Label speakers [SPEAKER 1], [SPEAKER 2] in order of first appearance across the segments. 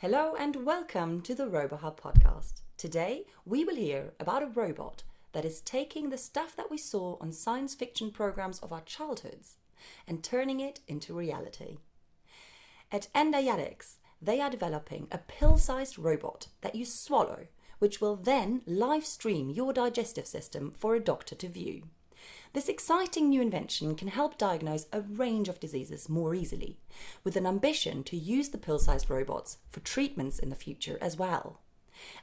[SPEAKER 1] Hello and welcome to the RoboHub podcast. Today we will hear about a robot that is taking the stuff that we saw on science fiction programs of our childhoods and turning it into reality. At Endiatx, they are developing a pill-sized robot that you swallow, which will then live stream your digestive system for a doctor to view. This exciting new invention can help diagnose a range of diseases more easily, with an ambition to use the pill-sized robots for treatments in the future as well.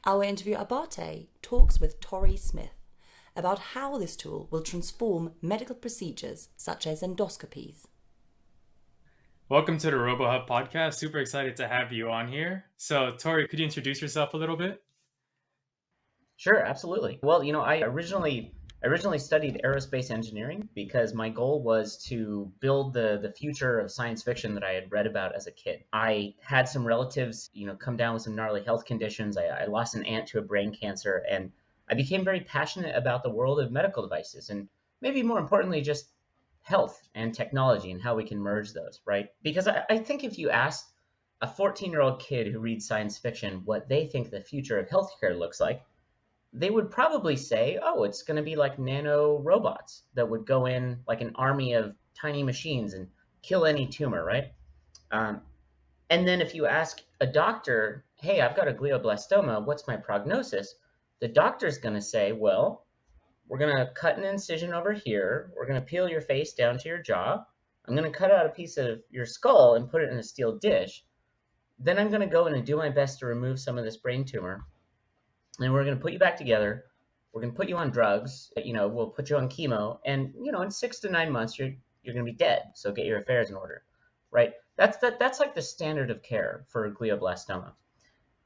[SPEAKER 1] Our interview Abate talks with Torrey Smith about how this tool will transform medical procedures such as endoscopies.
[SPEAKER 2] Welcome to the RoboHub podcast. Super excited to have you on here. So, Torrey, could you introduce yourself a little bit?
[SPEAKER 3] Sure, absolutely. Well, you know, I originally I originally studied aerospace engineering because my goal was to build the the future of science fiction that I had read about as a kid. I had some relatives, you know, come down with some gnarly health conditions. I, I lost an aunt to a brain cancer, and I became very passionate about the world of medical devices, and maybe more importantly, just health and technology and how we can merge those, right? Because I, I think if you ask a 14 year old kid who reads science fiction what they think the future of healthcare looks like, they would probably say, oh, it's going to be like nano robots that would go in like an army of tiny machines and kill any tumor, right? Um, and then if you ask a doctor, hey, I've got a glioblastoma, what's my prognosis? The doctor's going to say, well, we're going to cut an incision over here. We're going to peel your face down to your jaw. I'm going to cut out a piece of your skull and put it in a steel dish. Then I'm going to go in and do my best to remove some of this brain tumor and we're going to put you back together. We're going to put you on drugs. You know, we'll put you on chemo, and you know, in six to nine months, you're you're going to be dead. So get your affairs in order, right? That's that. That's like the standard of care for glioblastoma.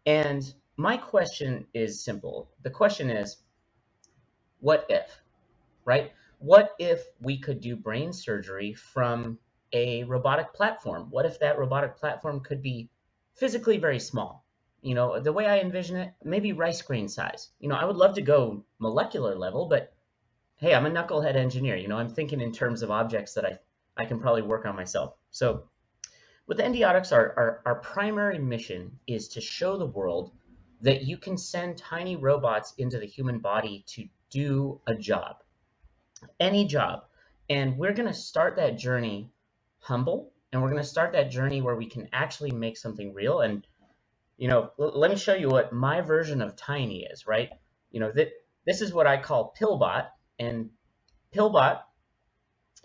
[SPEAKER 3] And my question is simple. The question is, what if, right? What if we could do brain surgery from a robotic platform? What if that robotic platform could be physically very small? You know, the way I envision it, maybe rice grain size. You know, I would love to go molecular level, but hey, I'm a knucklehead engineer. You know, I'm thinking in terms of objects that I, I can probably work on myself. So with Endiatx, our, our, our primary mission is to show the world that you can send tiny robots into the human body to do a job, any job. And we're going to start that journey humble, and we're going to start that journey where we can actually make something real. And you know, let me show you what my version of Tiny is, right? You know, this is what I call Pillbot, and Pillbot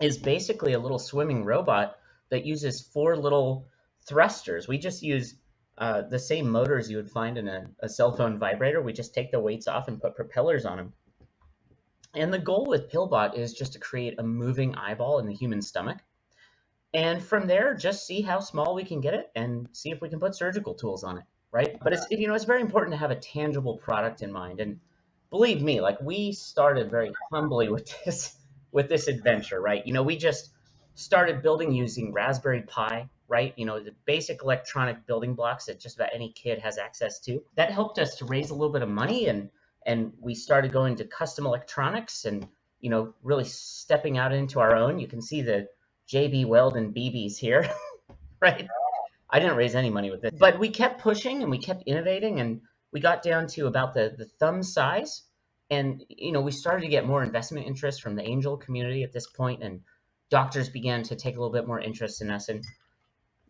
[SPEAKER 3] is basically a little swimming robot that uses four little thrusters. We just use uh, the same motors you would find in a, a cell phone vibrator. We just take the weights off and put propellers on them. And the goal with Pillbot is just to create a moving eyeball in the human stomach. And from there, just see how small we can get it and see if we can put surgical tools on it right? But it's you know it's very important to have a tangible product in mind. And believe me, like we started very humbly with this with this adventure, right? You know, we just started building using Raspberry Pi, right? You know, the basic electronic building blocks that just about any kid has access to. That helped us to raise a little bit of money and and we started going to custom electronics and you know really stepping out into our own. You can see the JB Weld and BBs here, right? I didn't raise any money with it, but we kept pushing and we kept innovating and we got down to about the, the thumb size. And, you know, we started to get more investment interest from the angel community at this point and doctors began to take a little bit more interest in us. And,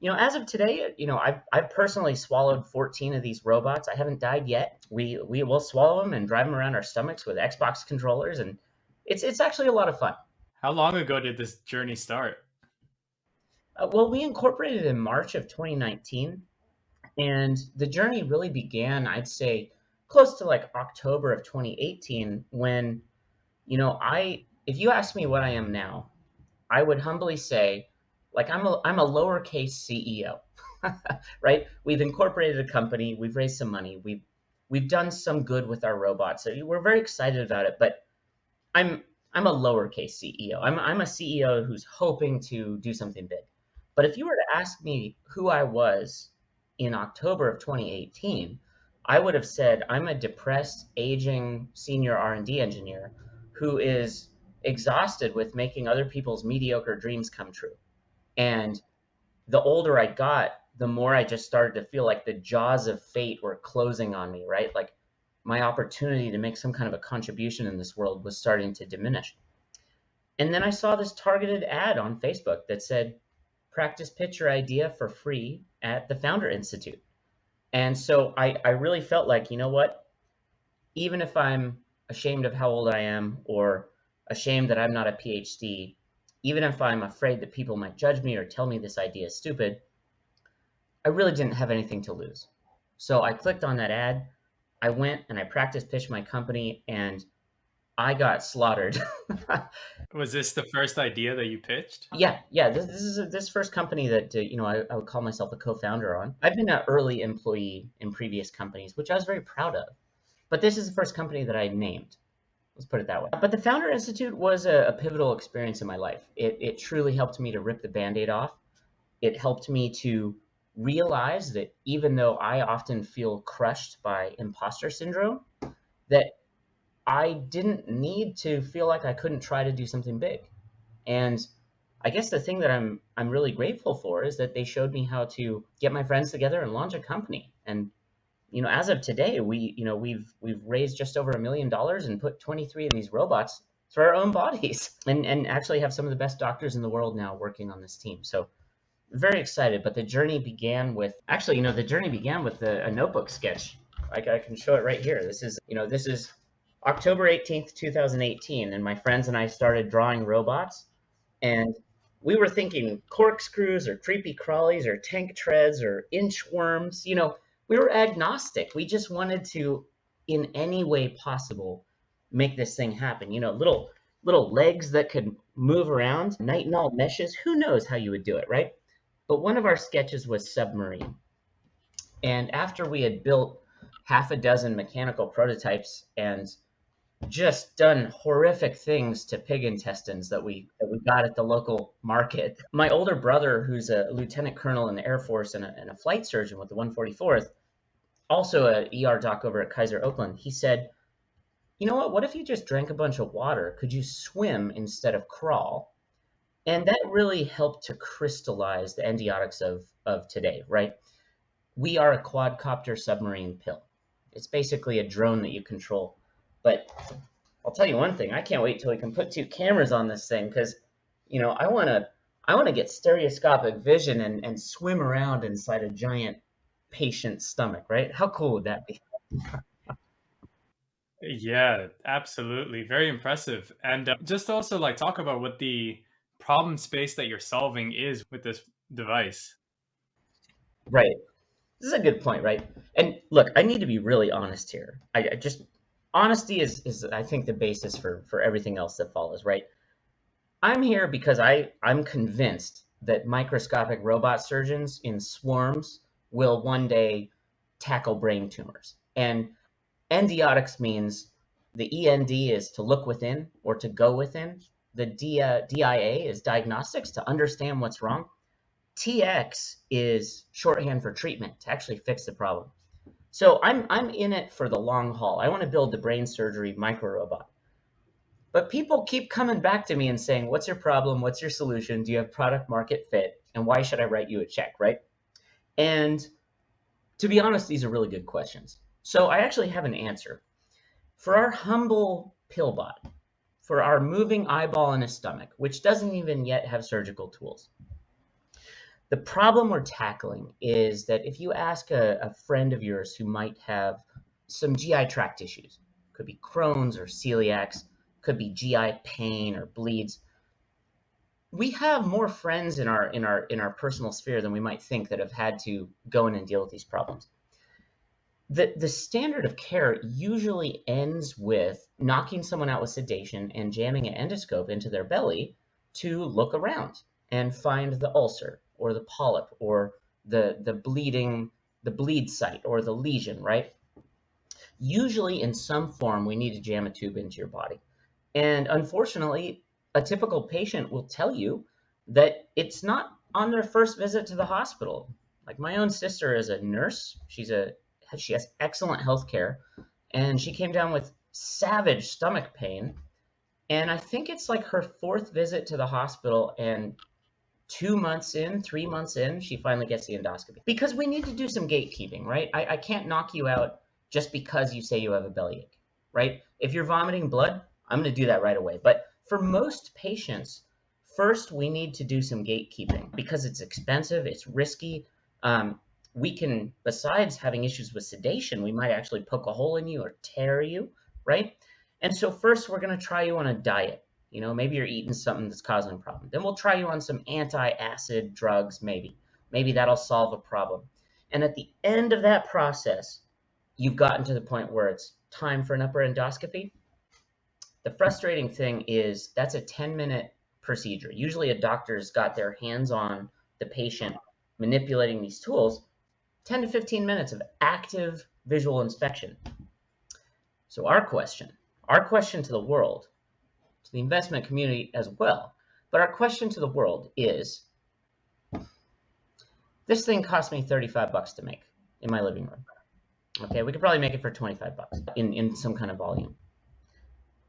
[SPEAKER 3] you know, as of today, you know, I've, I've personally swallowed 14 of these robots. I haven't died yet. We, we will swallow them and drive them around our stomachs with Xbox controllers. And it's, it's actually a lot of fun.
[SPEAKER 2] How long ago did this journey start?
[SPEAKER 3] Uh, well, we incorporated in March of 2019, and the journey really began, I'd say, close to like October of 2018 when, you know, I, if you ask me what I am now, I would humbly say, like, I'm a, I'm a lowercase CEO, right? We've incorporated a company, we've raised some money, we've, we've done some good with our robots. So we're very excited about it, but I'm, I'm a lowercase CEO. I'm, I'm a CEO who's hoping to do something big. But if you were to ask me who I was in October of 2018, I would have said I'm a depressed, aging senior R&D engineer who is exhausted with making other people's mediocre dreams come true. And the older I got, the more I just started to feel like the jaws of fate were closing on me, right? Like my opportunity to make some kind of a contribution in this world was starting to diminish. And then I saw this targeted ad on Facebook that said, practice pitch your idea for free at the Founder Institute. And so I, I really felt like, you know what? Even if I'm ashamed of how old I am or ashamed that I'm not a PhD, even if I'm afraid that people might judge me or tell me this idea is stupid, I really didn't have anything to lose. So I clicked on that ad. I went and I practice pitched my company and I got slaughtered.
[SPEAKER 2] was this the first idea that you pitched?
[SPEAKER 3] Yeah, yeah. This, this is a, this first company that uh, you know I, I, would call myself a co-founder on. I've been an early employee in previous companies, which I was very proud of. But this is the first company that I named. Let's put it that way. But the Founder Institute was a, a pivotal experience in my life. It, it truly helped me to rip the band-aid off. It helped me to realize that even though I often feel crushed by imposter syndrome, that I didn't need to feel like I couldn't try to do something big. And I guess the thing that I'm I'm really grateful for is that they showed me how to get my friends together and launch a company. And you know, as of today, we you know we've we've raised just over a million dollars and put 23 of these robots through our own bodies, and and actually have some of the best doctors in the world now working on this team. So very excited. But the journey began with actually, you know, the journey began with a, a notebook sketch. Like I can show it right here. This is you know this is October 18th, 2018, and my friends and I started drawing robots, and we were thinking corkscrews or creepy crawlies or tank treads or inchworms. You know, we were agnostic. We just wanted to, in any way possible, make this thing happen. You know, little little legs that could move around, nitinol meshes. Who knows how you would do it, right? But one of our sketches was submarine. And after we had built half a dozen mechanical prototypes and just done horrific things to pig intestines that we that we got at the local market. My older brother, who's a lieutenant colonel in the Air Force and a, and a flight surgeon with the 144th, also a ER doc over at Kaiser Oakland, he said, "You know what? What if you just drank a bunch of water? Could you swim instead of crawl?" And that really helped to crystallize the Endiatx of of today, right? We are a quadcopter submarine pill. It's basically a drone that you control but I'll tell you one thing: I can't wait till we can put two cameras on this thing because, you know, I want to I want to get stereoscopic vision and and swim around inside a giant patient's stomach. Right? How cool would that be?
[SPEAKER 2] yeah, absolutely. Very impressive. And uh, just also like talk about what the problem space that you're solving is with this device.
[SPEAKER 3] Right. This is a good point, right? And look, I need to be really honest here. I, I just honesty is is I think the basis for for everything else that follows, right? I'm here because I I'm convinced that microscopic robot surgeons in swarms will one day tackle brain tumors. And Endiatx means the END is to look within or to go within. The D, DIA is diagnostics to understand what's wrong. TX is shorthand for treatment to actually fix the problem. So I'm I'm in it for the long haul. I want to build the brain surgery micro robot. But people keep coming back to me and saying, "What's your problem? What's your solution? Do you have product market fit? And why should I write you a check?" Right? And to be honest, these are really good questions. So I actually have an answer. For our humble pillbot, for our moving eyeball in a stomach, which doesn't even yet have surgical tools, the problem we're tackling is that if you ask a, a friend of yours who might have some GI tract issues, could be Crohn's or celiacs, could be GI pain or bleeds, we have more friends in our in our in our personal sphere than we might think that have had to go in and deal with these problems. The the standard of care usually ends with knocking someone out with sedation and jamming an endoscope into their belly to look around and find the ulcer or the polyp or the, the bleeding, the bleed site or the lesion, right? Usually in some form, we need to jam a tube into your body. And unfortunately, a typical patient will tell you that it's not on their first visit to the hospital. Like my own sister is a nurse. She's a she has excellent health care and she came down with savage stomach pain. And I think it's like her fourth visit to the hospital and two months in, three months in, she finally gets the endoscopy. Because we need to do some gatekeeping, right? I, I can't knock you out just because you say you have a bellyache, right? If you're vomiting blood, I'm going to do that right away. But for most patients, first we need to do some gatekeeping because it's expensive, it's risky. Um, we can, besides having issues with sedation, we might actually poke a hole in you or tear you, right? And so first we're going to try you on a diet. You know, maybe you're eating something that's causing a problem. Then we'll try you on some anti-acid drugs, maybe. Maybe that'll solve a problem. And at the end of that process, you've gotten to the point where it's time for an upper endoscopy. The frustrating thing is that's a 10 minute procedure. Usually a doctor's got their hands on the patient manipulating these tools, 10 to 15 minutes of active visual inspection. So our question, our question to the world the investment community as well. But our question to the world is, this thing cost me 35 bucks to make in my living room. Okay, we could probably make it for 25 bucks in, in some kind of volume.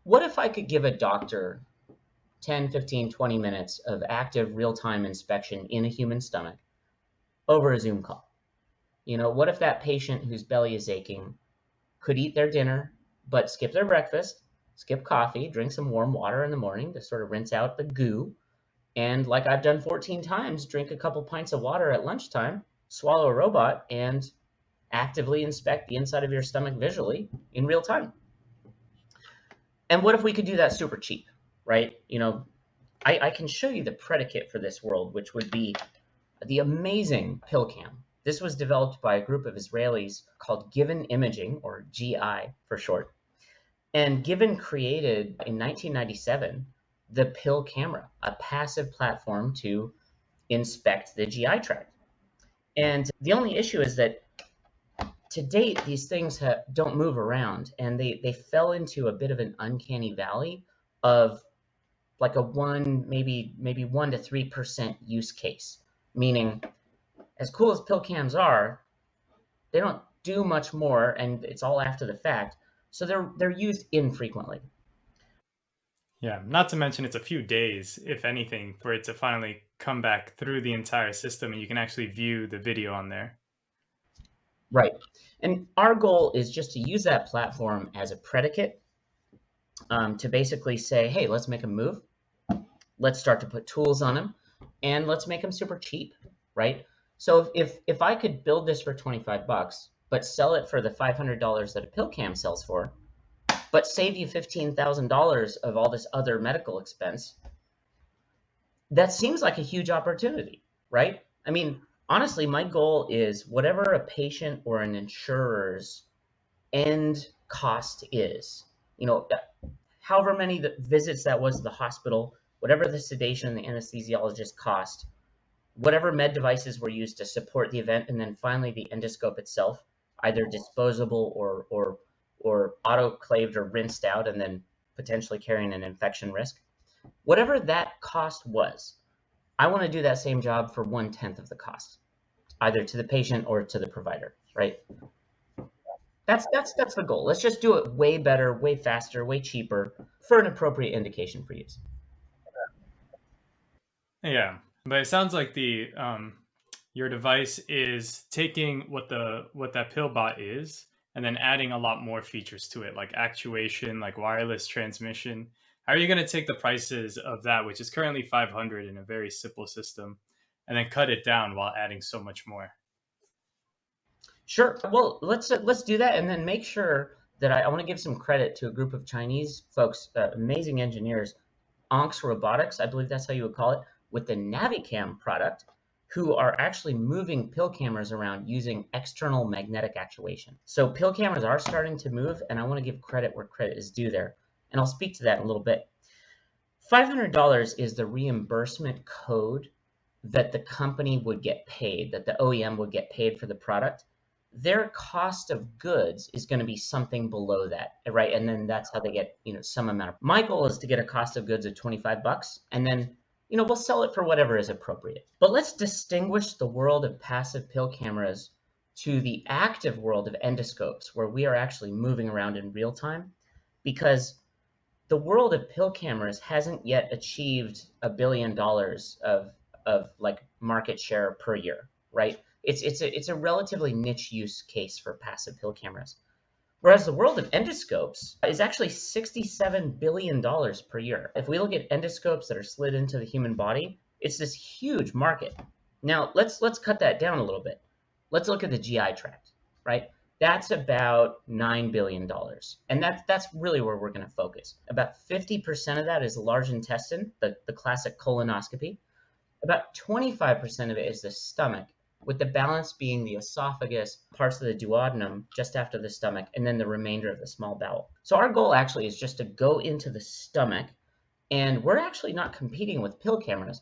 [SPEAKER 3] What if I could give a doctor 10, 15, 20 minutes of active real-time inspection in a human stomach over a Zoom call? You know, what if that patient whose belly is aching could eat their dinner, but skip their breakfast, skip coffee, drink some warm water in the morning to sort of rinse out the goo. And like I've done 14 times, drink a couple pints of water at lunchtime, swallow a robot, and actively inspect the inside of your stomach visually in real time. And what if we could do that super cheap, right? You know, I, I can show you the predicate for this world, which would be the amazing PillCam. This was developed by a group of Israelis called Given Imaging, or GI for short. And Given created in 1997 the pill camera, a passive platform to inspect the GI tract. And the only issue is that to date, these things have, don't move around and they, they fell into a bit of an uncanny valley of like a one, maybe, maybe one to 3% use case, meaning as cool as pill cams are, they don't do much more and it's all after the fact. So they're they're used infrequently.
[SPEAKER 2] Yeah, not to mention it's a few days, if anything, for it to finally come back through the entire system and you can actually view the video on there.
[SPEAKER 3] Right. And our goal is just to use that platform as a predicate um, to basically say, hey, let's make a move. Let's start to put tools on them and let's make them super cheap, right? So if, if I could build this for 25 bucks, but sell it for the $500 that a pill cam sells for, but save you $15,000 of all this other medical expense, that seems like a huge opportunity, right? I mean, honestly, my goal is whatever a patient or an insurer's end cost is, you know, however many visits that was to the hospital, whatever the sedation and the anesthesiologist cost, whatever med devices were used to support the event, and then finally the endoscope itself, either disposable or or or autoclaved or rinsed out and then potentially carrying an infection risk. Whatever that cost was, I want to do that same job for one tenth of the cost, either to the patient or to the provider, right? That's that's that's the goal. Let's just do it way better, way faster, way cheaper for an appropriate indication for use.
[SPEAKER 2] Yeah, but it sounds like the um, your device is taking what the what that pillbot is and then adding a lot more features to it like actuation like wireless transmission. How are you going to take the prices of that which is currently 500 in a very simple system and then cut it down while adding so much more?
[SPEAKER 3] Sure. Well let's let's do that and then make sure that i, I want to give some credit to a group of chinese folks uh, amazing engineers AnX robotics i believe that's how you would call it with the navicam product who are actually moving pill cameras around using external magnetic actuation. So pill cameras are starting to move, and I want to give credit where credit is due there. And I'll speak to that in a little bit. $500 is the reimbursement code that the company would get paid, that the OEM would get paid for the product. Their cost of goods is going to be something below that, right? And then that's how they get, you know, some amount of. My goal is to get a cost of goods of 25 bucks, and then you know, we'll sell it for whatever is appropriate. But let's distinguish the world of passive pill cameras to the active world of endoscopes, where we are actually moving around in real time, because the world of pill cameras hasn't yet achieved a billion dollars of of like market share per year, right? It's it's a it's a relatively niche use case for passive pill cameras. Whereas the world of endoscopes is actually $67 billion per year. If we look at endoscopes that are slid into the human body, it's this huge market. Now let's let's cut that down a little bit. Let's look at the GI tract, right? That's about $9 billion. And that's that's really where we're going to focus. About 50% of that is large intestine, the, the classic colonoscopy. About 25% of it is the stomach, with the balance being the esophagus, parts of the duodenum just after the stomach, and then the remainder of the small bowel. So our goal actually is just to go into the stomach, and we're actually not competing with pill cameras.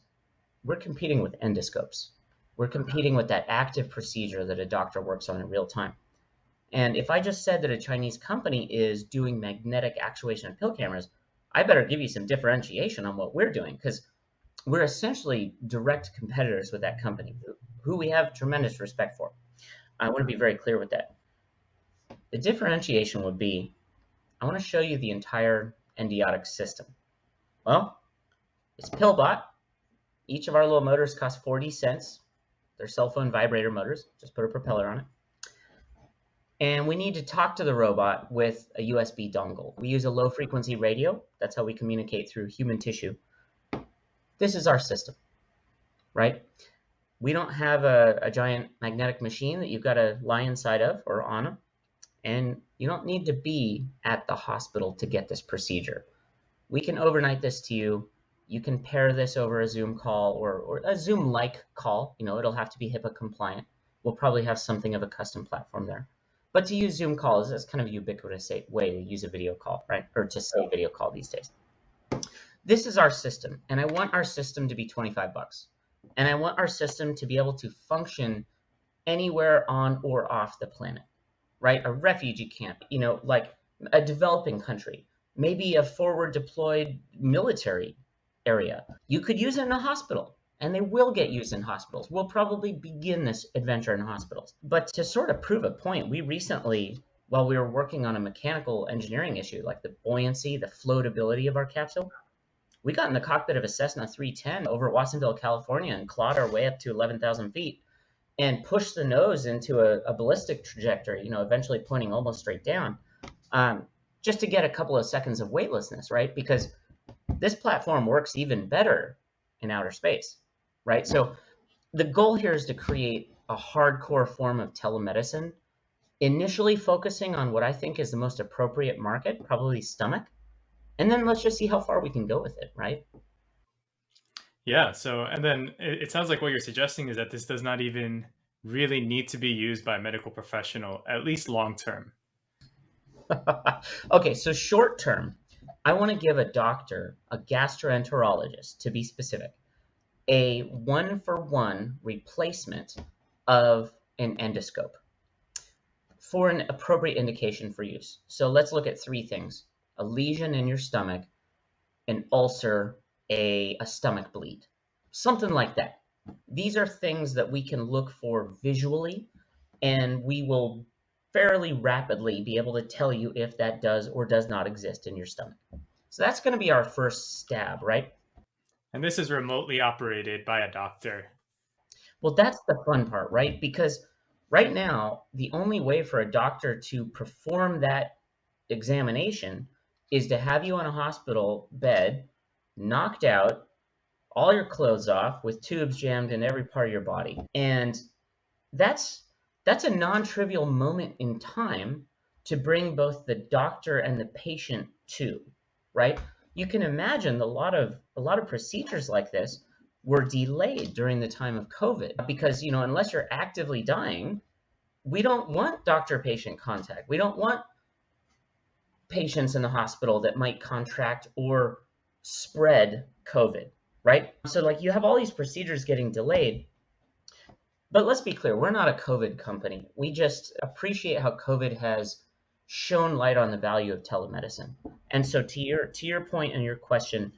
[SPEAKER 3] We're competing with endoscopes. We're competing with that active procedure that a doctor works on in real time. And if I just said that a Chinese company is doing magnetic actuation of pill cameras, I better give you some differentiation on what we're doing because we're essentially direct competitors with that company, who we have tremendous respect for. I want to be very clear with that. The differentiation would be, I want to show you the entire Endiatx system. Well, it's Pillbot. Each of our little motors cost 40 cents. They're cell phone vibrator motors. Just put a propeller on it. And we need to talk to the robot with a USB dongle. We use a low frequency radio. That's how we communicate through human tissue. This is our system, right? We don't have a, a giant magnetic machine that you've got to lie inside of or on, and you don't need to be at the hospital to get this procedure. We can overnight this to you. You can pair this over a Zoom call or, or a Zoom-like call. You know, it'll have to be HIPAA compliant. We'll probably have something of a custom platform there. But to use Zoom calls is kind of a ubiquitous way to use a video call, right? Or to say video call these days. This is our system, and I want our system to be 25 bucks. And I want our system to be able to function anywhere on or off the planet, right? A refugee camp, you know, like a developing country, maybe a forward deployed military area. You could use it in a hospital, and they will get used in hospitals. We'll probably begin this adventure in hospitals. But to sort of prove a point, we recently, while we were working on a mechanical engineering issue, like the buoyancy, the floatability of our capsule, we got in the cockpit of a Cessna 310 over at Watsonville, California, and clawed our way up to 11,000 feet and pushed the nose into a, a, ballistic trajectory, you know, eventually pointing almost straight down, um, just to get a couple of seconds of weightlessness, right? Because this platform works even better in outer space, right? So the goal here is to create a hardcore form of telemedicine, initially focusing on what I think is the most appropriate market, probably stomach, and then let's just see how far we can go with it, right?
[SPEAKER 2] Yeah. So, and then it, it sounds like what you're suggesting is that this does not even really need to be used by a medical professional, at least long term.
[SPEAKER 3] okay. So, short term, I want to give a doctor, a gastroenterologist to be specific, a one for one replacement of an endoscope for an appropriate indication for use. So, let's look at three things a lesion in your stomach, an ulcer, a, a stomach bleed, something like that. These are things that we can look for visually, and we will fairly rapidly be able to tell you if that does or does not exist in your stomach. So that's going to be our first stab, right?
[SPEAKER 2] And this is remotely operated by a doctor.
[SPEAKER 3] Well, that's the fun part, right? Because right now, the only way for a doctor to perform that examination is to have you on a hospital bed, knocked out, all your clothes off, with tubes jammed in every part of your body. And that's that's a non-trivial moment in time to bring both the doctor and the patient to, right? You can imagine a lot of a lot of procedures like this were delayed during the time of COVID because, you know, unless you're actively dying, we don't want doctor patient contact. We don't want patients in the hospital that might contract or spread COVID, right? So, like, you have all these procedures getting delayed. But let's be clear, we're not a COVID company. We just appreciate how COVID has shown light on the value of telemedicine. And so to your to your point and your question,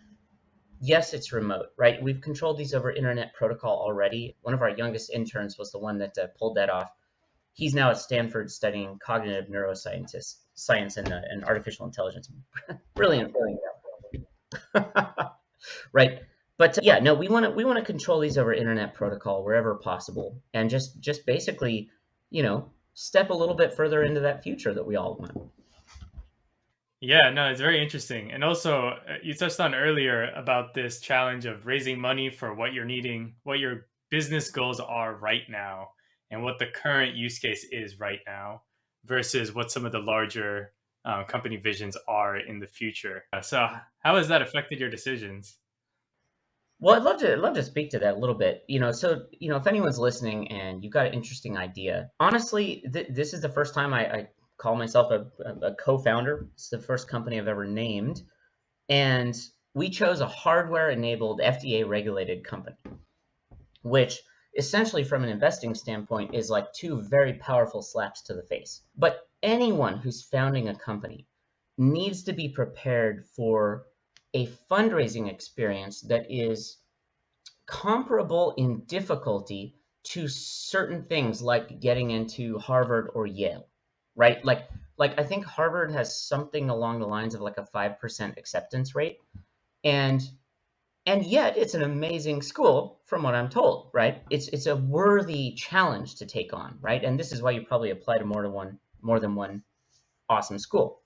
[SPEAKER 3] yes, it's remote, right? We've controlled these over internet protocol already. One of our youngest interns was the one that uh, pulled that off. He's now at Stanford studying cognitive neuroscientists science and, uh, and artificial intelligence. Brilliant. right. but uh, yeah, no, we want to we want to control these over internet protocol wherever possible, and just just basically, you know, step a little bit further into that future that we all want.
[SPEAKER 2] Yeah, no, it's very interesting. And also, uh, you touched on earlier about this challenge of raising money for what you're needing, what your business goals are right now, and what the current use case is right now versus what some of the larger uh, company visions are in the future. So, how has that affected your decisions?
[SPEAKER 3] Well, I'd love to I'd love to speak to that a little bit. You know, so you know, if anyone's listening and you've got an interesting idea, honestly, th- this is the first time I, I call myself a, a co-founder. It's the first company I've ever named, and we chose a hardware-enabled, FDA-regulated company, which essentially, from an investing standpoint, is like two very powerful slaps to the face. But anyone who's founding a company needs to be prepared for a fundraising experience that is comparable in difficulty to certain things like getting into Harvard or Yale, right? Like, like I think Harvard has something along the lines of like a 5% acceptance rate. And and yet it's an amazing school from what I'm told, right? It's it's a worthy challenge to take on, right? And this is why you probably apply to more than one more than one awesome school.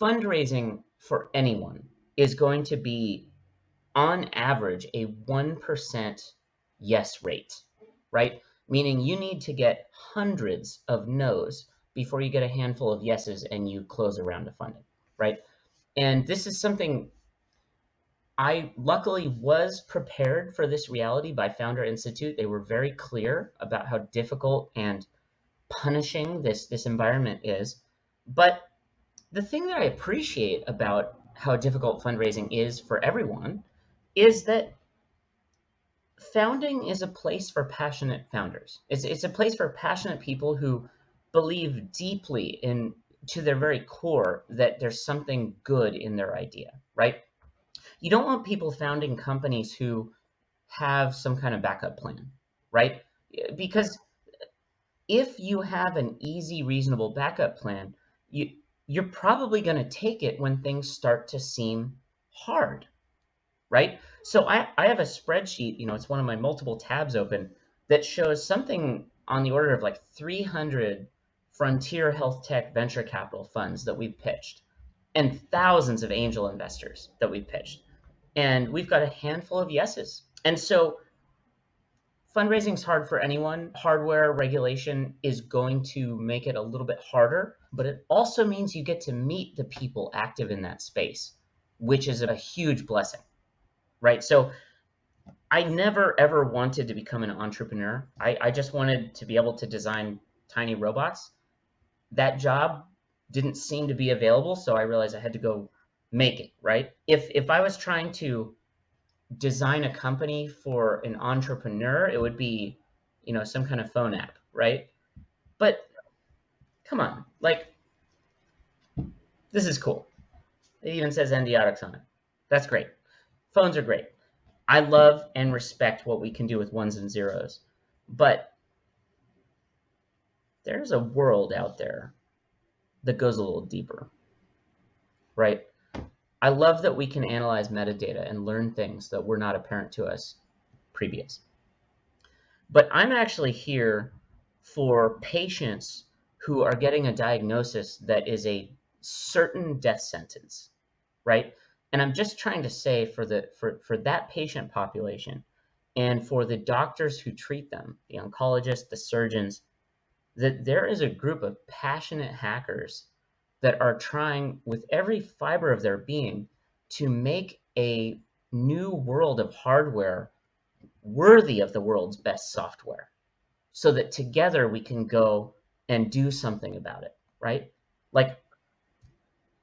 [SPEAKER 3] Fundraising for anyone is going to be on average a 1% yes rate, right? Meaning you need to get hundreds of no's before you get a handful of yeses and you close a round of funding, right? And this is something I luckily was prepared for this reality by Founder Institute. They were very clear about how difficult and punishing this this environment is. But the thing that I appreciate about how difficult fundraising is for everyone is that founding is a place for passionate founders. It's, it's a place for passionate people who believe deeply in to their very core that there's something good in their idea, right? You don't want people founding companies who have some kind of backup plan, right? Because if you have an easy, reasonable backup plan, you you're probably going to take it when things start to seem hard, right? So I, I have a spreadsheet, you know, it's one of my multiple tabs open that shows something on the order of like 300 frontier health tech venture capital funds that we've pitched and thousands of angel investors that we've pitched. And we've got a handful of yeses. And so fundraising is hard for anyone. Hardware regulation is going to make it a little bit harder, but it also means you get to meet the people active in that space, which is a huge blessing, right? So I never ever wanted to become an entrepreneur. I, I just wanted to be able to design tiny robots. That job didn't seem to be available, so I realized I had to go make it, right? If if I was trying to design a company for an entrepreneur, it would be, you know, some kind of phone app, right? But come on, like, this is cool. It even says NDRX on it. That's great. Phones are great. I love and respect what we can do with ones and zeros. But there's a world out there that goes a little deeper, right? I love that we can analyze metadata and learn things that were not apparent to us previous. But I'm actually here for patients who are getting a diagnosis that is a certain death sentence, right? And I'm just trying to say for the for, for that patient population and for the doctors who treat them, the oncologists, the surgeons, that there is a group of passionate hackers that are trying with every fiber of their being to make a new world of hardware worthy of the world's best software so that together we can go and do something about it, right? Like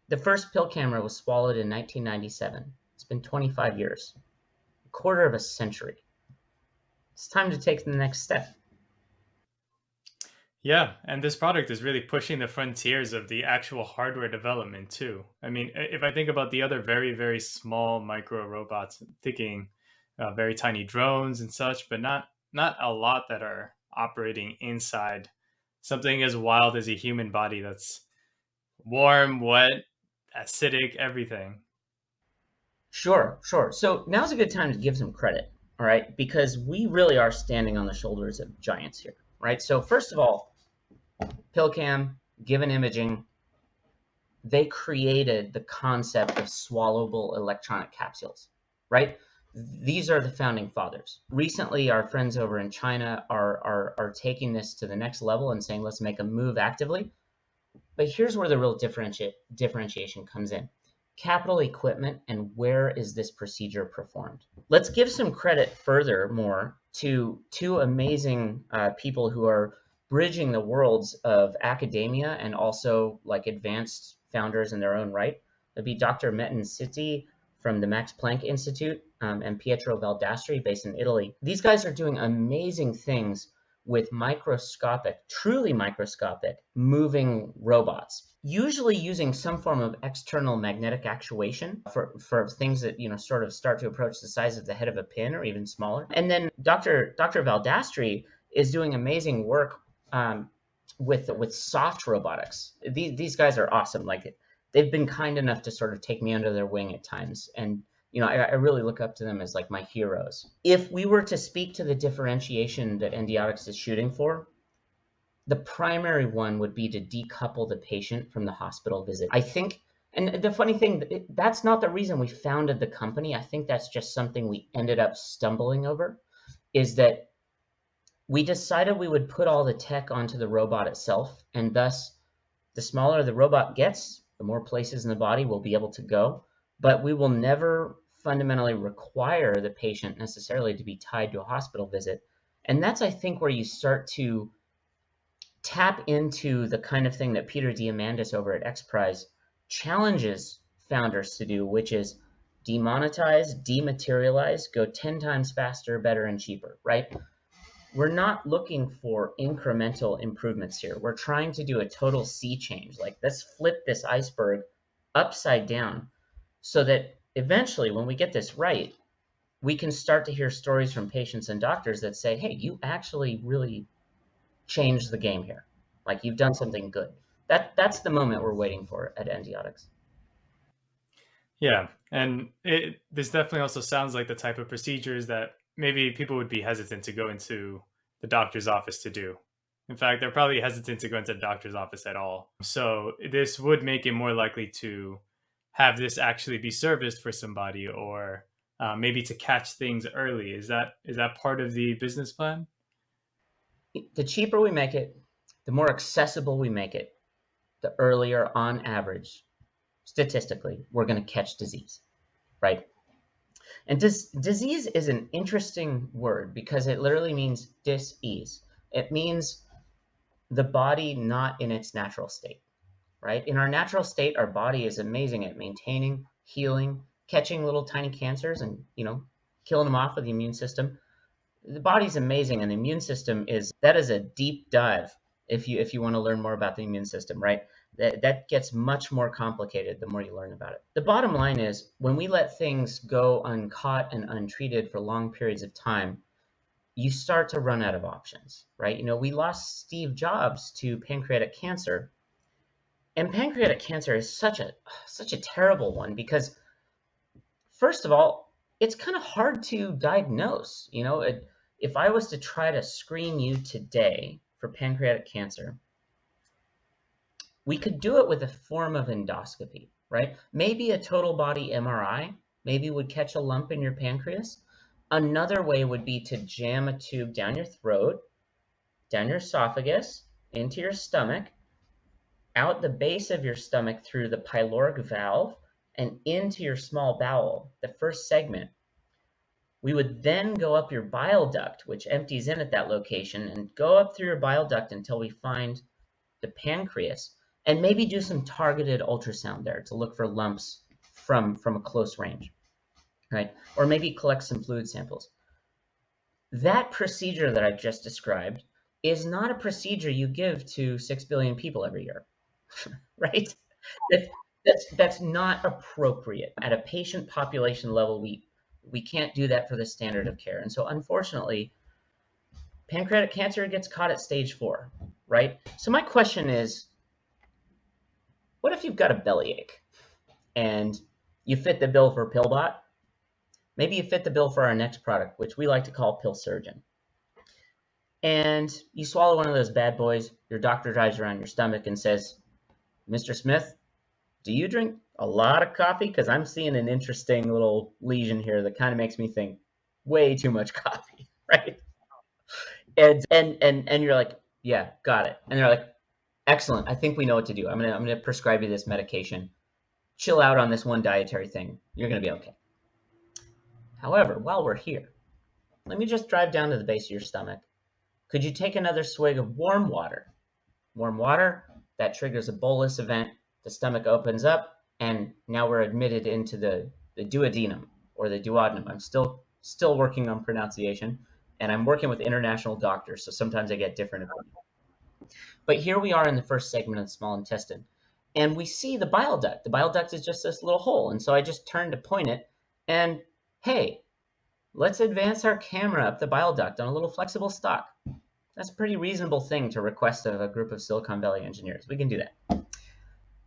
[SPEAKER 3] the first pill camera was swallowed in 1997. It's been 25 years, a quarter of a century. It's time to take the next step.
[SPEAKER 2] Yeah, and this product is really pushing the frontiers of the actual hardware development too. I mean, if I think about the other very, very small micro robots, thinking uh, very tiny drones and such, but not not a lot that are operating inside something as wild as a human body that's warm, wet, acidic, everything.
[SPEAKER 3] Sure, sure. So now's a good time to give some credit, all right? Because we really are standing on the shoulders of giants here, right? So first of all, PillCam, Given Imaging, they created the concept of swallowable electronic capsules, right? These are the founding fathers. Recently, our friends over in China are, are, are taking this to the next level and saying, let's make a move actively. But here's where the real differenti- differentiation comes in capital equipment and where is this procedure performed. Let's give some credit further more to two amazing uh, people who are bridging the worlds of academia and also like advanced founders in their own right. That'd be Dr. Metin Sitti from the Max Planck Institute um, and Pietro Valdastri based in Italy. These guys are doing amazing things with microscopic, truly microscopic, moving robots, usually using some form of external magnetic actuation for, for things that, you know, sort of start to approach the size of the head of a pin or even smaller. And then Dr. Dr. Valdastri is doing amazing work um, with with soft robotics. These, these guys are awesome. Like they've been kind enough to sort of take me under their wing at times and you know, I, I, really look up to them as like my heroes. If we were to speak to the differentiation that Endiatx is shooting for, the primary one would be to decouple the patient from the hospital visit. I think, and the funny thing, that's not the reason we founded the company. I think that's just something we ended up stumbling over, is that we decided we would put all the tech onto the robot itself, and thus, the smaller the robot gets, the more places in the body we'll be able to go. But we will never fundamentally require the patient necessarily to be tied to a hospital visit. And that's, I think, where you start to tap into the kind of thing that Peter Diamandis over at XPRIZE challenges founders to do, which is demonetize, dematerialize, go 10 times faster, better, and cheaper, right? We're not looking for incremental improvements here. We're trying to do a total sea change. Like, let's flip this iceberg upside down so that eventually, when we get this right, we can start to hear stories from patients and doctors that say, hey, you actually really changed the game here. Like you've done something good. That that's the moment we're waiting for at Endiatx.
[SPEAKER 2] Yeah, and it this definitely also sounds like the type of procedures that maybe people would be hesitant to go into the doctor's office to do. In fact, they're probably hesitant to go into the doctor's office at all. So this would make it more likely to have this actually be serviced for somebody or uh, maybe to catch things early is that is that part of the business plan
[SPEAKER 3] the cheaper we make it the more accessible we make it the earlier on average statistically we're going to catch disease right and dis- disease is an interesting word because it literally means dis-ease it means the body not in its natural state right? In our natural state, our body is amazing at maintaining, healing, catching little tiny cancers and, you know, killing them off with the immune system. The body's amazing and the immune system is that is a deep dive if you if you want to learn more about the immune system, right? That that gets much more complicated the more you learn about it. The bottom line is when we let things go uncaught and untreated for long periods of time, you start to run out of options, right? You know, we lost Steve Jobs to pancreatic cancer and pancreatic cancer is such a such a terrible one because first of all it's kind of hard to diagnose you know it, if i was to try to screen you today for pancreatic cancer we could do it with a form of endoscopy right? Maybe a total body mri maybe would catch a lump in your pancreas. Another way would be to jam a tube down your throat down your esophagus into your stomach out the base of your stomach through the pyloric valve and into your small bowel, the first segment. We would then go up your bile duct, which empties in at that location, and go up through your bile duct until we find the pancreas, and maybe do some targeted ultrasound there to look for lumps from, from a close range, right? Or maybe collect some fluid samples. That procedure that I just described is not a procedure you give to 6 billion people every year. right? That, that's that's not appropriate at a patient population level. We we can't do that for the standard of care, and so unfortunately, pancreatic cancer gets caught at stage four, right? So my question is, what if you've got a bellyache and you fit the bill for PillBot, maybe you fit the bill for our next product, which we like to call Pill Surgeon. And you swallow one of those bad boys, your doctor drives around your stomach and says, Mr. Smith, do you drink a lot of coffee? Because I'm seeing an interesting little lesion here that kind of makes me think way too much coffee, right? And and and and you're like, yeah, got it. And they're like, excellent. I think we know what to do. I'm gonna I'm gonna prescribe you this medication. Chill out on this one dietary thing. You're gonna be okay. However, while we're here, let me just drive down to the base of your stomach. Could you take another swig of warm water? Warm water, that triggers a bolus event. The stomach opens up, and now we're admitted into the, the duodenum or the duodenum. I'm still still working on pronunciation, and I'm working with international doctors, so sometimes I get different opinions. But here we are in the first segment of the small intestine, and we see the bile duct. The bile duct is just this little hole, and so I just turn to point it, and hey, let's advance our camera up the bile duct on a little flexible stock. That's a pretty reasonable thing to request of a group of Silicon Valley engineers. We can do that.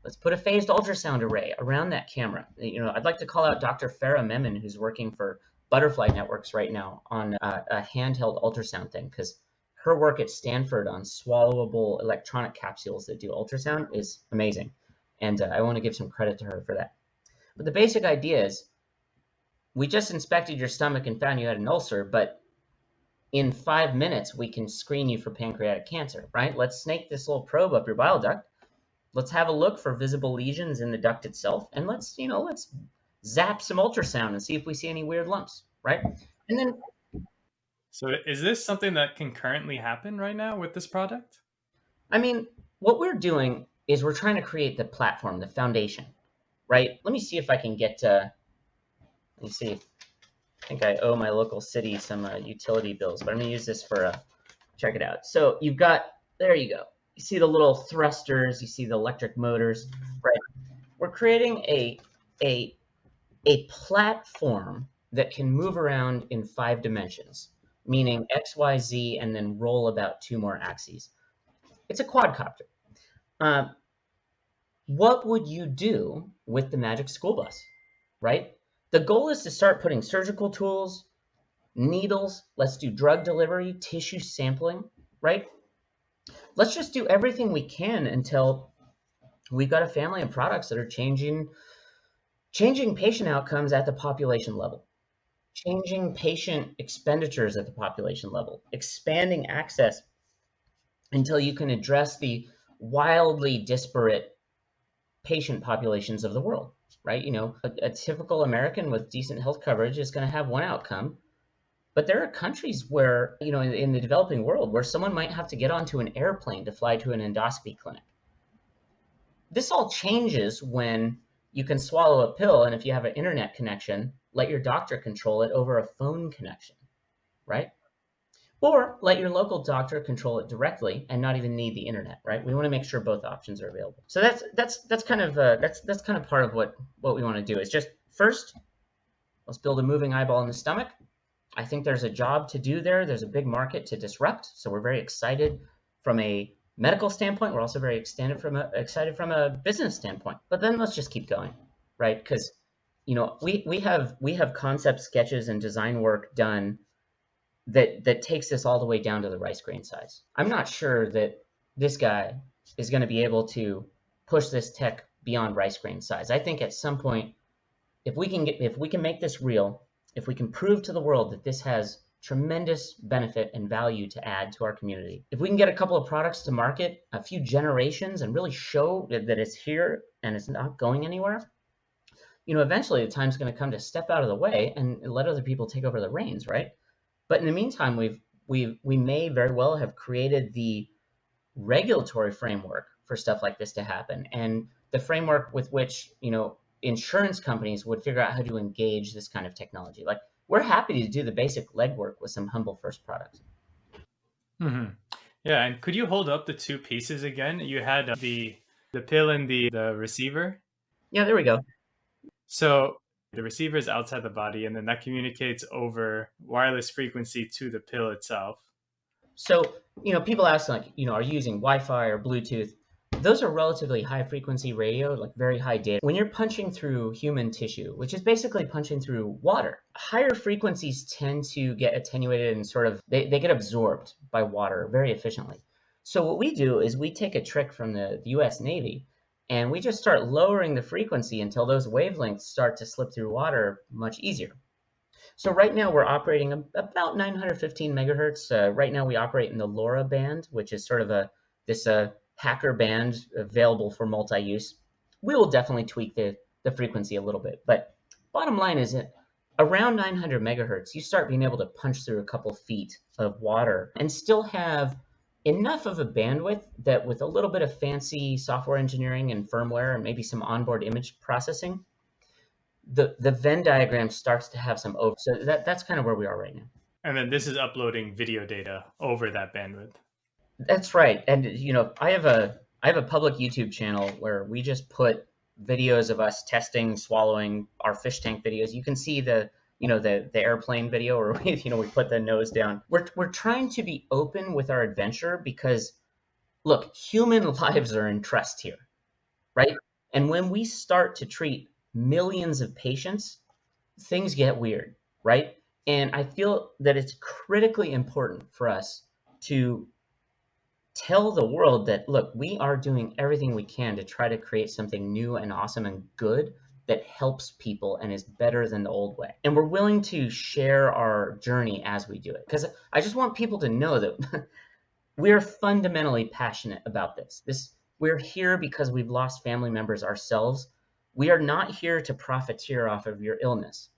[SPEAKER 3] Let's put a phased ultrasound array around that camera. You know, I'd like to call out Dr. Farah Memon, who's working for Butterfly Networks right now on a, a handheld ultrasound thing, because her work at Stanford on swallowable electronic capsules that do ultrasound is amazing. And uh, I want to give some credit to her for that. But the basic idea is we just inspected your stomach and found you had an ulcer, but in five minutes, we can screen you for pancreatic cancer, right? Let's snake this little probe up your bile duct. Let's have a look for visible lesions in the duct itself. And let's, you know, let's zap some ultrasound and see if we see any weird lumps, right? And then.
[SPEAKER 2] So is this something that can currently happen right now with this product?
[SPEAKER 3] I mean, what we're doing is we're trying to create the platform, the foundation, right? Let me see if I can get, uh, let me see. I think I owe my local city some uh, utility bills, but I'm gonna use this for a, uh, check it out. So you've got, there you go. You see the little thrusters, you see the electric motors, right? We're creating a, a, a platform that can move around in five dimensions, meaning X, Y, Z, and then roll about two more axes. It's a quadcopter. Uh, what would you do with the Magic School Bus, right? The goal is to start putting surgical tools, needles, let's do drug delivery, tissue sampling, right? Let's just do everything we can until we've got a family of products that are changing changing patient outcomes at the population level, changing patient expenditures at the population level, expanding access until you can address the wildly disparate patient populations of the world right? You know, a, a typical American with decent health coverage is going to have one outcome. But there are countries where, you know, in, in the developing world, where someone might have to get onto an airplane to fly to an endoscopy clinic. This all changes when you can swallow a pill, and if you have an internet connection, let your doctor control it over a phone connection, right? Or let your local doctor control it directly and not even need the internet, right? We want to make sure both options are available. So that's that's that's kind of uh, that's that's kind of part of what what we want to do is just first, let's build a moving eyeball in the stomach. I think there's a job to do there. There's a big market to disrupt, so we're very excited from a medical standpoint. We're also very extended from a, excited from a business standpoint. But then let's just keep going, right? Because you know we we have we have concept sketches and design work done that that takes this all the way down to the rice grain size. I'm not sure that this guy is going to be able to push this tech beyond rice grain size. I think at some point, if we can get if we can make this real, if we can prove to the world that this has tremendous benefit and value to add to our community. If we can get a couple of products to market, a few generations, and really show that, that it's here and it's not going anywhere, you know, eventually the time's going to come to step out of the way and let other people take over the reins, right? But in the meantime, we've we we may very well have created the regulatory framework for stuff like this to happen, and the framework with which you know insurance companies would figure out how to engage this kind of technology. Like we're happy to do the basic legwork with some humble first products.
[SPEAKER 2] Mm-hmm. Yeah, and could you hold up the two pieces again? You had the the pill and the the receiver.
[SPEAKER 3] Yeah, there we go.
[SPEAKER 2] So the receiver is outside the body, and then that communicates over wireless frequency to the pill itself.
[SPEAKER 3] So, you know, people ask like, you know, are you using Wi-Fi or Bluetooth? those are relatively high frequency radio, like very high data. When you're punching through human tissue, which is basically punching through water, higher frequencies tend to get attenuated and sort of they, they get absorbed by water very efficiently. So what we do is we take a trick from the, the US Navy and we just start lowering the frequency until those wavelengths start to slip through water much easier. So right now we're operating about 915 megahertz. Uh, right now we operate in the LoRa band, which is sort of a this uh, hacker band available for multi-use. We will definitely tweak the, the frequency a little bit, but bottom line is that around 900 megahertz, you start being able to punch through a couple feet of water and still have enough of a bandwidth that with a little bit of fancy software engineering and firmware and maybe some onboard image processing, the, the Venn diagram starts to have some over. So that, that's kind of where we are right now.
[SPEAKER 2] And then this is uploading video data over that bandwidth.
[SPEAKER 3] That's right. And you know, I have a I have a public YouTube channel where we just put videos of us testing swallowing our fish tank videos. You can see the you know the the airplane video where we you know we put the nose down. We're we're trying to be open with our adventure because look, human lives are in trust here, right? And when we start to treat millions of patients, things get weird, right? And I feel that it's critically important for us to tell the world that look, we are doing everything we can to try to create something new and awesome and good that helps people and is better than the old way. And we're willing to share our journey as we do it. Because I just want people to know that we're fundamentally passionate about this. This we're here because we've lost family members ourselves. We are not here to profiteer off of your illness.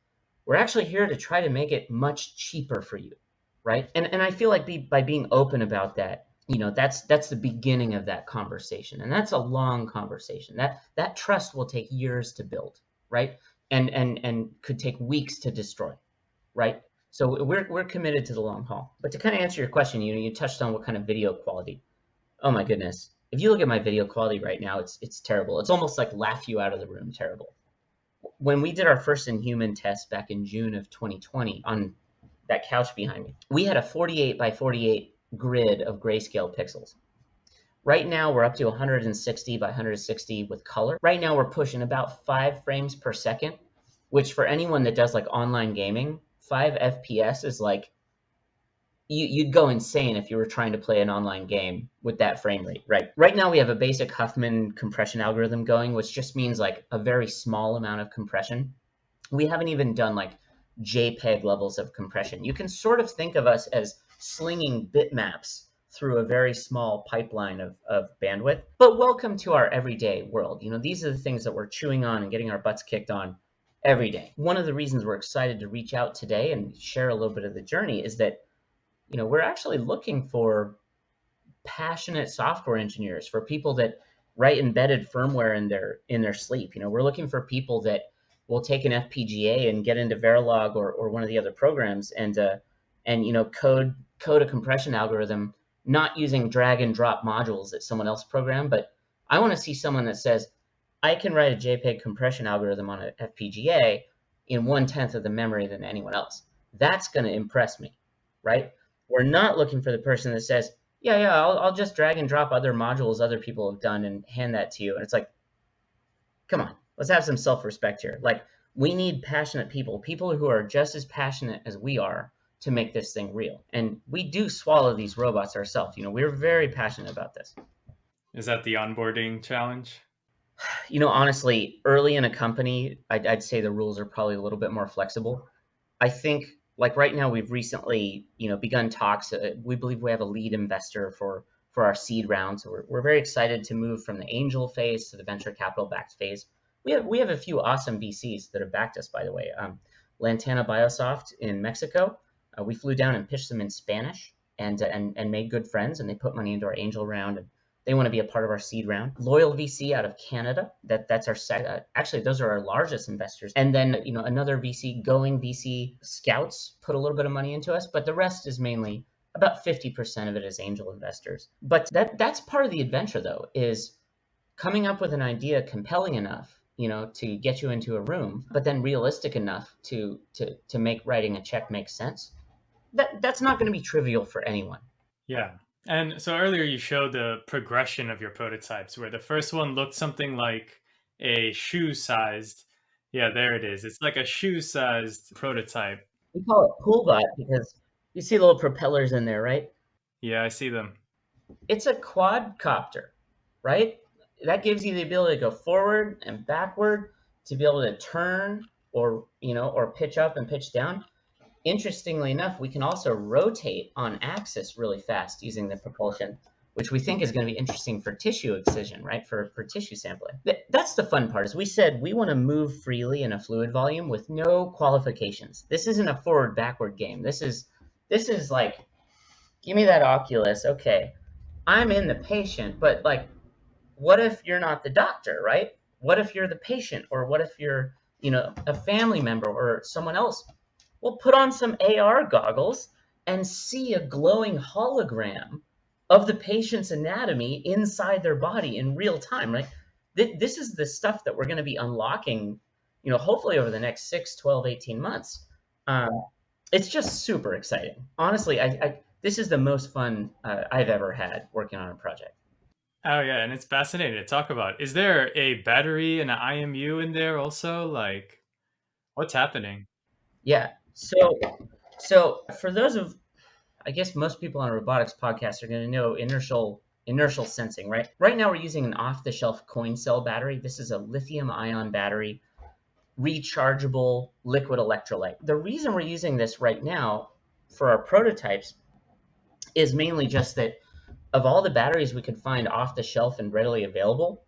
[SPEAKER 3] We're actually here to try to make it much cheaper for you, right? And and I feel like be, by being open about that, you know that's that's the beginning of that conversation. And that's a long conversation. That that trust will take years to build right? And and and could take weeks to destroy right? So we're, we're committed to the long haul. But to kind of answer your question you know you touched on what kind of video quality. Oh my goodness. If you look at my video quality right now it's it's terrible. It's almost like laugh you out of the room terrible. When we did our first in human test back in june of 2020 on that couch behind me we had a 48 by 48 grid of grayscale pixels. Right now we're up to 160 by 160 with color. Right now we're pushing about five frames per second, which for anyone that does like online gaming, five FPS is like, you, you'd go insane if you were trying to play an online game with that frame rate, right? Right now we have a basic Huffman compression algorithm going, which just means like a very small amount of compression. We haven't even done like JPEG levels of compression. You can sort of think of us as slinging bitmaps through a very small pipeline of, of bandwidth. But welcome to our everyday world. You know, these are the things that we're chewing on and getting our butts kicked on every day. One of the reasons we're excited to reach out today and share a little bit of the journey is that, you know, we're actually looking for passionate software engineers, for people that write embedded firmware in their in their sleep. You know, we're looking for people that will take an FPGA and get into Verilog or, or one of the other programs and uh, and you know code code a compression algorithm not using drag and drop modules that someone else programmed, but I want to see someone that says, I can write a JPEG compression algorithm on an FPGA in one tenth of the memory than anyone else. That's going to impress me, right? We're not looking for the person that says, yeah, yeah, I'll, I'll just drag and drop other modules other people have done and hand that to you. And it's like, come on, let's have some self-respect here. Like, we need passionate people, people who are just as passionate as we are to make this thing real. And we do swallow these robots ourselves. You know, we're very passionate about this.
[SPEAKER 2] Is that the onboarding challenge?
[SPEAKER 3] You know, honestly, early in a company, I'd, I'd say the rules are probably a little bit more flexible. I think, like right now, we've recently, you know, begun talks. Uh, we believe we have a lead investor for for our seed round, so we're, we're very excited to move from the angel phase to the venture capital backed phase. We have we have a few awesome VCs that have backed us, by the way. Um, Lantana Biosoft in Mexico, uh, we flew down and pitched them in Spanish and, uh, and, and made good friends, and they put money into our angel round. And they want to be a part of our seed round. Loyal VC out of Canada. That that's our sec- uh, actually those are our largest investors. And then you know another VC, Going VC Scouts, put a little bit of money into us, but the rest is mainly about 50% of it is angel investors. But that that's part of the adventure though is coming up with an idea compelling enough you know to get you into a room but then realistic enough to to to make writing a check make sense that that's not going to be trivial for anyone.
[SPEAKER 2] Yeah. And so earlier you showed the progression of your prototypes where the first one looked something like a shoe sized. Yeah, there it is. It's like a shoe sized prototype.
[SPEAKER 3] We call it Poolbot because you see little propellers in there, right?
[SPEAKER 2] Yeah, I see them.
[SPEAKER 3] It's a quadcopter, right? That gives you the ability to go forward and backward, to be able to turn or, you know, or pitch up and pitch down. Interestingly enough, we can also rotate on axis really fast using the propulsion, which we think is going to be interesting for tissue excision, right? For, for tissue sampling. That's the fun part. Is we said we want to move freely in a fluid volume with no qualifications. This isn't a forward backward game. This is this is like, give me that Oculus. Okay, I'm in the patient, but like, what if you're not the doctor, right? What if you're the patient, or what if you're you know a family member or someone else well, put on some AR goggles and see a glowing hologram of the patient's anatomy inside their body in real time, right? This is the stuff that we're going to be unlocking, you know, hopefully over the next 6, 12, 18 months. Um, it's just super exciting. Honestly, I, I this is the most fun uh, I've ever had working on a project.
[SPEAKER 2] Oh yeah, and it's fascinating to talk about. Is there a battery and an IMU in there also? Like, what's happening?
[SPEAKER 3] Yeah, so, so for those of, I guess most people on robotics podcast are going to know inertial inertial sensing, right? Right now we're using an off-the-shelf coin cell battery. This is a lithium-ion battery, rechargeable liquid electrolyte. The reason we're using this right now for our prototypes is mainly just that of all the batteries we could find off the shelf and readily available,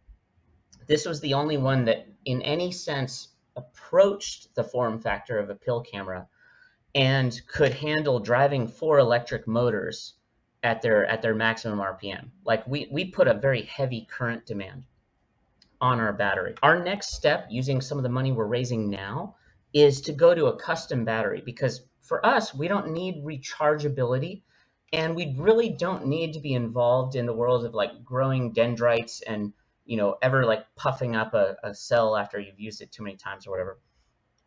[SPEAKER 3] this was the only one that in any sense approached the form factor of a pill camera and could handle driving four electric motors at their at their maximum RPM. Like we we put a very heavy current demand on our battery. Our next step using some of the money we're raising now is to go to a custom battery because for us we don't need rechargeability and we really don't need to be involved in the world of like growing dendrites and you know ever like puffing up a, a cell after you've used it too many times or whatever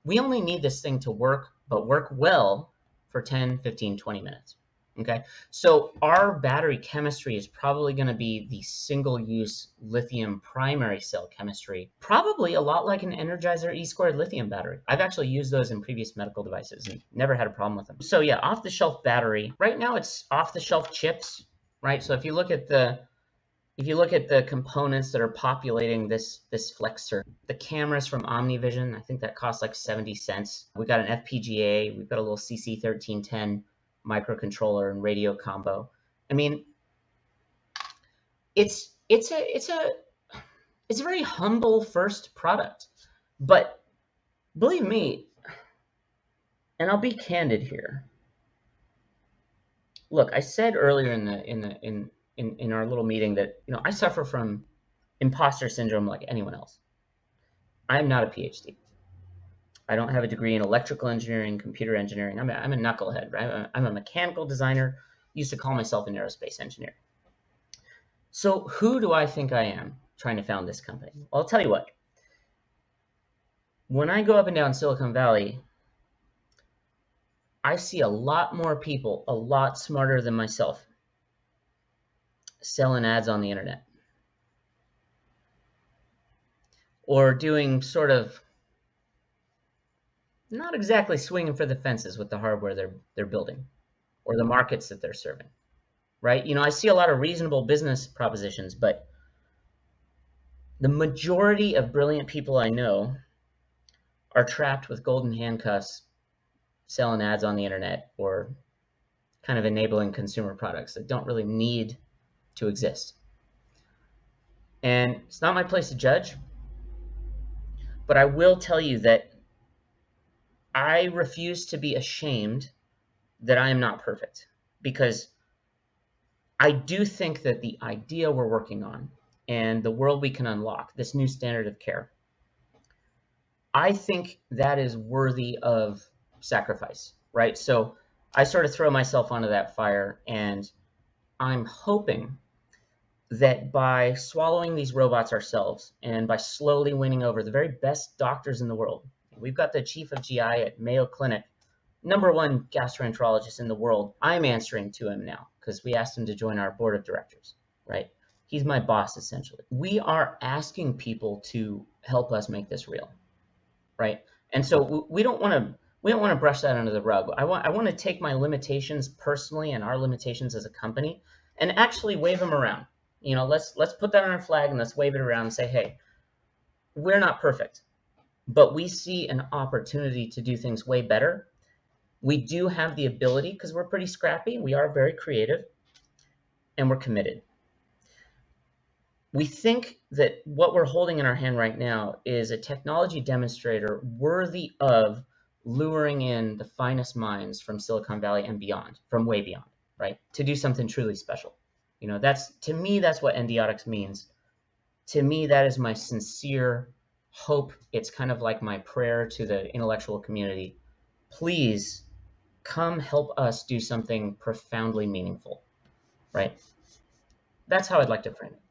[SPEAKER 3] we only need this thing to work, but work well for 10, 15, 20 minutes. Okay, so our battery chemistry is probably going to be the single use lithium primary cell chemistry, probably a lot like an Energizer E squared lithium battery. I've actually used those in previous medical devices and never had a problem with them. So, yeah, off the shelf battery. Right now, it's off the shelf chips, right? So, if you look at the if you look at the components that are populating this this flexor, the cameras from OmniVision, I think that costs like 70 cents. We've got an FPGA, we've got a little CC1310 microcontroller and radio combo. I mean, it's it's a it's a it's a very humble first product, but believe me, and I'll be candid here. Look, I said earlier in the in the in in, in our little meeting that you know I suffer from imposter syndrome like anyone else. I'm not a PhD. I don't have a degree in electrical engineering, computer engineering. I'm a, I'm a knucklehead, right? I'm a mechanical designer. Used to call myself an aerospace engineer. So who do I think I am trying to found this company? Well, I'll tell you what. When I go up and down Silicon Valley, I see a lot more people, a lot smarter than myself, selling ads on the internet. Or doing sort of not exactly swinging for the fences with the hardware they're they're building or the markets that they're serving right? You know i see a lot of reasonable business propositions but the majority of brilliant people i know are trapped with golden handcuffs selling ads on the internet or kind of enabling consumer products that don't really need to exist. And it's not my place to judge, but I will tell you that I refuse to be ashamed that I am not perfect because I do think that the idea we're working on and the world we can unlock, this new standard of care, I think that is worthy of sacrifice, right? So I sort of throw myself onto that fire and I'm hoping that by swallowing these robots ourselves and by slowly winning over the very best doctors in the world, we've got the chief of GI at Mayo Clinic, number one gastroenterologist in the world. I'm answering to him now because we asked him to join our board of directors, right? He's my boss essentially. We are asking people to help us make this real, right? And so we don't want to we don't want to brush that under the rug. I want I want to take my limitations personally and our limitations as a company and actually wave them around. You know, let's let's put that on our flag and let's wave it around and say, hey, we're not perfect, but we see an opportunity to do things way better. We do have the ability because we're pretty scrappy. We are very creative and we're committed we think that what we're holding in our hand right now is a technology demonstrator worthy of luring in the finest minds from Silicon Valley and beyond, from way beyond, right? To do something truly special. You know, that's to me, that's what Endiatx means. To me, that is my sincere hope. It's kind of like my prayer to the intellectual community. Please come help us do something profoundly meaningful, right? That's how I'd like to frame it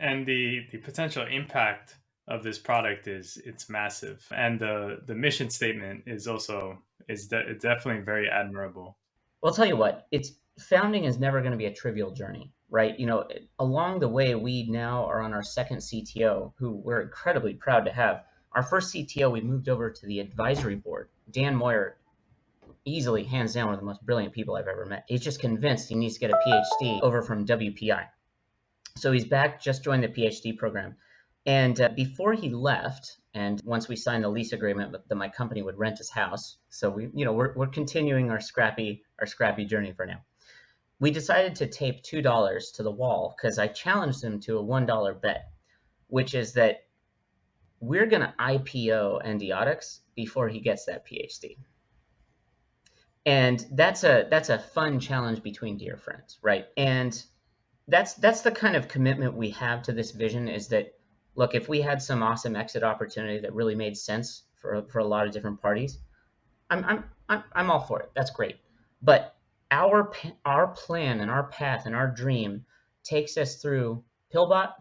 [SPEAKER 2] and the the potential impact of this product is it's massive and the the mission statement is also is de- definitely very admirable
[SPEAKER 3] well i'll tell you what it's founding is never going to be a trivial journey right? You know along the way we now are on our second cto who we're incredibly proud to have. Our first cto we moved over to the advisory board. Dan moyer easily hands down one of the most brilliant people i've ever met. He's just convinced he needs to get a phd over from wpi so he's back, just joined the PhD program. And uh, before he left, and once we signed the lease agreement that my company would rent his house, so we, you know, we're, we're continuing our scrappy our scrappy journey for now. We decided to tape two dollars to the wall because I challenged him to a one dollar bet, which is that we're gonna IPO Endiatx before he gets that PhD. And that's a that's a fun challenge between dear friends, right? And that's that's the kind of commitment we have to this vision is that look if we had some awesome exit opportunity that really made sense for for a lot of different parties i'm i'm i'm, I'm all for it that's great but our our plan and our path and our dream takes us through pillbot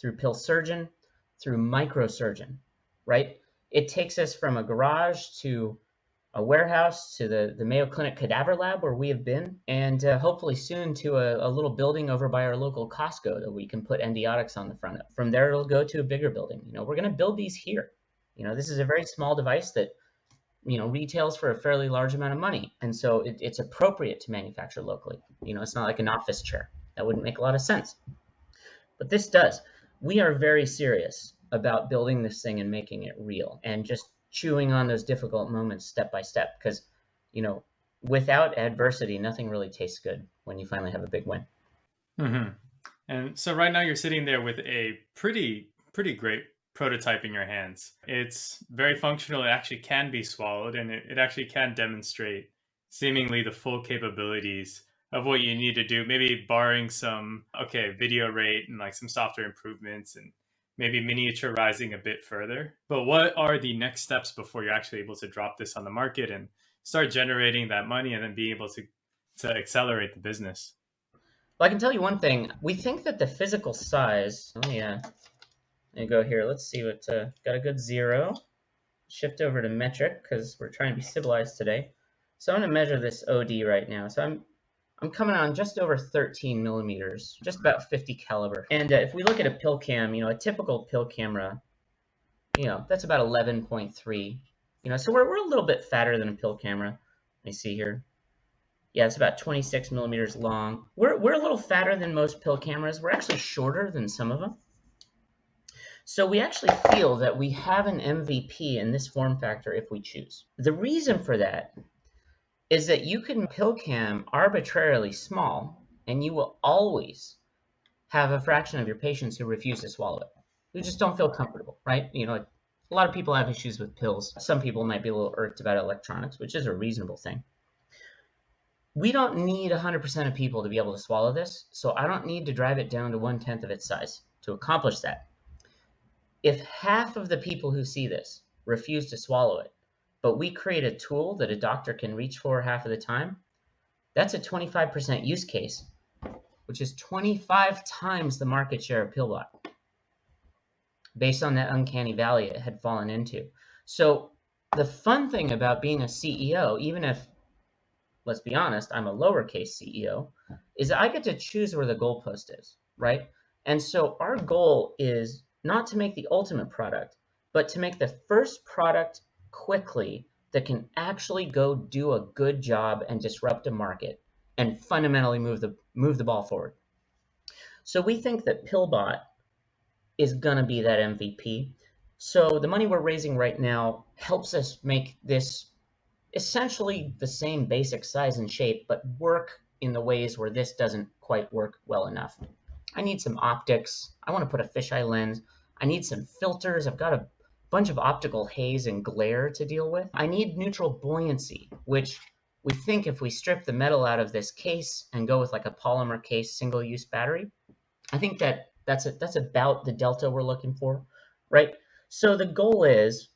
[SPEAKER 3] through pillsurgeon through microsurgeon right it takes us from a garage to a warehouse to the, the Mayo Clinic Cadaver Lab where we have been, and uh, hopefully soon to a, a, little building over by our local Costco that we can put Endiatx on the front of. From there, it'll go to a bigger building. You know, we're going to build these here. You know, this is a very small device that, you know, retails for a fairly large amount of money. And so it, it's appropriate to manufacture locally. You know, it's not like an office chair. That wouldn't make a lot of sense. But this does. We are very serious about building this thing and making it real and just chewing on those difficult moments step by step because you know without adversity nothing really tastes good when you finally have a big win
[SPEAKER 2] mm-hmm. and so right now you're sitting there with a pretty pretty great prototype in your hands it's very functional it actually can be swallowed and it, it actually can demonstrate seemingly the full capabilities of what you need to do maybe barring some okay video rate and like some software improvements and maybe miniaturizing a bit further. But what are the next steps before you're actually able to drop this on the market and start generating that money and then being able to to accelerate the business?
[SPEAKER 3] Well, I can tell you one thing. We think that the physical size. Oh yeah. Me go here. Let's see what uh, got a good zero. Shift over to metric because we're trying to be civilized today. So I'm going to measure this OD right now. So I'm I'm coming on just over 13 millimeters, just about 50 caliber. And uh, if we look at a pill cam, you know, a typical pill camera, you know, that's about 11.3. You know, so we're, we're a little bit fatter than a pill camera. Let me see here. Yeah, it's about 26 millimeters long. We're, we're a little fatter than most pill cameras. We're actually shorter than some of them. So we actually feel that we have an MVP in this form factor if we choose. The reason for that is that you can pill cam arbitrarily small and you will always have a fraction of your patients who refuse to swallow it, who just don't feel comfortable, right? You know, a lot of people have issues with pills. Some people might be a little irked about electronics, which is a reasonable thing. We don't need 100% of people to be able to swallow this, so I don't need to drive it down to one tenth of its size to accomplish that. If half of the people who see this refuse to swallow it, but we create a tool that a doctor can reach for half of the time, that's a 25% use case, which is 25 times the market share of Pillbot based on that uncanny valley it had fallen into. So the fun thing about being a CEO, even if, let's be honest, I'm a lowercase CEO, is I get to choose where the goalpost is, right? And so our goal is not to make the ultimate product, but to make the first product quickly that can actually go do a good job and disrupt a market and fundamentally move the move the ball forward. So we think that Pillbot is gonna be that MVP. So the money we're raising right now helps us make this essentially the same basic size and shape, but work in the ways where this doesn't quite work well enough. I need some optics. I want to put a fisheye lens. I need some filters. I've got a bunch of optical haze and glare to deal with. I need neutral buoyancy, which we think if we strip the metal out of this case and go with like a polymer case single-use battery, I think that that's a, that's about the delta we're looking for, right? So the goal is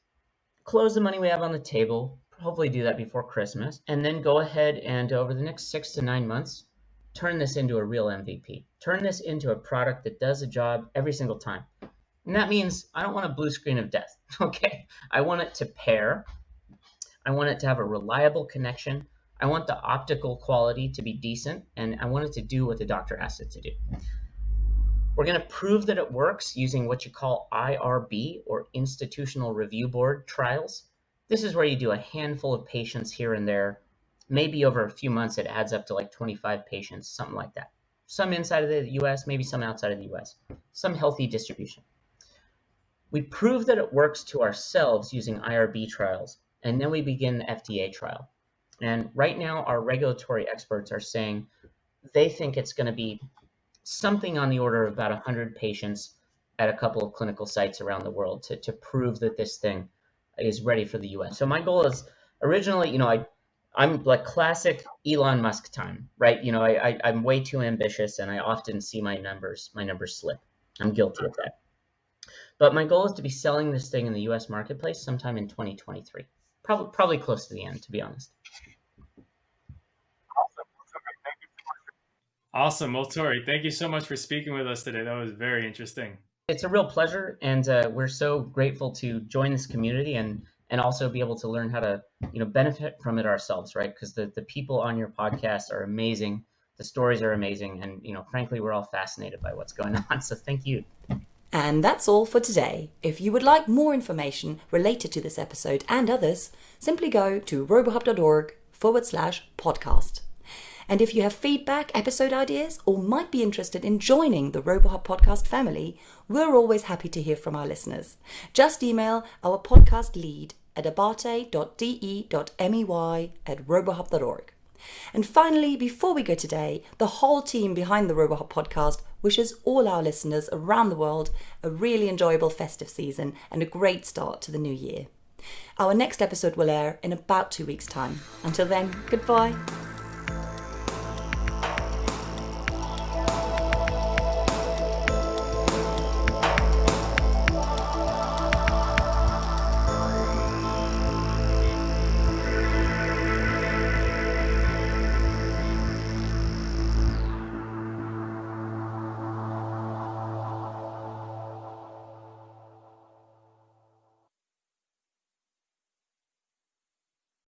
[SPEAKER 3] close the money we have on the table, hopefully do that before Christmas, and then go ahead and over the next six to nine months, turn this into a real MVP. Turn this into a product that does a job every single time. And that means I don't want a blue screen of death, okay? I want it to pair. I want it to have a reliable connection. I want the optical quality to be decent, and I want it to do what the doctor asked it to do. We're going to prove that it works using what you call IRB, or Institutional Review Board trials. This is where you do a handful of patients here and there. Maybe over a few months, it adds up to like 25 patients, something like that. Some inside of the US, maybe some outside of the US. Some healthy distribution. We prove that it works to ourselves using IRB trials, and then we begin the FDA trial. And right now, our regulatory experts are saying they think it's going to be something on the order of about 100 patients at a couple of clinical sites around the world to, to prove that this thing is ready for the US. So my goal is originally, you know, I I'm like classic Elon Musk time, right? You know, I, I I'm way too ambitious and I often see my numbers, my numbers slip. I'm guilty of that. But my goal is to be selling this thing in the US marketplace sometime in 2023. Probably probably close to the end, to be honest.
[SPEAKER 2] Awesome. Well, Torrey, thank you so much for speaking with us today. That was very interesting.
[SPEAKER 3] It's a real pleasure, and uh, we're so grateful to join this community and and also be able to learn how to you know benefit from it ourselves, right? Because the the people on your podcast are amazing, the stories are amazing, and you know frankly we're all fascinated by what's going on. So thank you.
[SPEAKER 1] And that's all for today. If you would like more information related to this episode and others, simply go to robohub.org forward slash podcast. And if you have feedback, episode ideas, or might be interested in joining the RoboHub podcast family, we're always happy to hear from our listeners. Just email our podcast lead at abate.de.mey at robohub.org. And finally, before we go today, the whole team behind the RoboHub podcast wishes all our listeners around the world a really enjoyable festive season and a great start to the new year. Our next episode will air in about two weeks' time. Until then, goodbye.